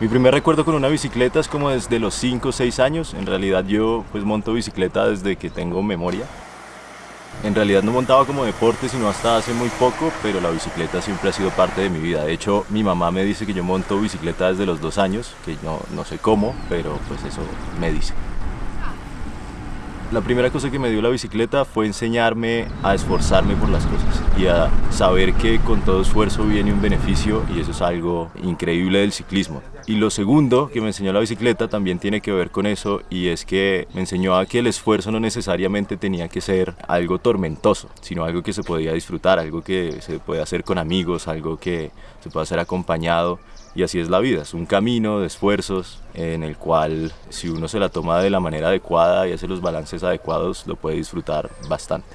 Mi primer recuerdo con una bicicleta es como desde los 5 o 6 años. En realidad yo pues monto bicicleta desde que tengo memoria. En realidad no montaba como deporte sino hasta hace muy poco, pero la bicicleta siempre ha sido parte de mi vida. De hecho, mi mamá me dice que yo monto bicicleta desde los 2 años, que no, no sé cómo, pero pues eso me dice. La primera cosa que me dio la bicicleta fue enseñarme a esforzarme por las cosas y a saber que con todo esfuerzo viene un beneficio y eso es algo increíble del ciclismo. Y lo segundo que me enseñó la bicicleta también tiene que ver con eso y es que me enseñó a que el esfuerzo no necesariamente tenía que ser algo tormentoso, sino algo que se podía disfrutar, algo que se puede hacer con amigos, algo que se puede hacer acompañado y así es la vida, es un camino de esfuerzos en el cual si uno se la toma de la manera adecuada y hace los balances adecuados lo puede disfrutar bastante.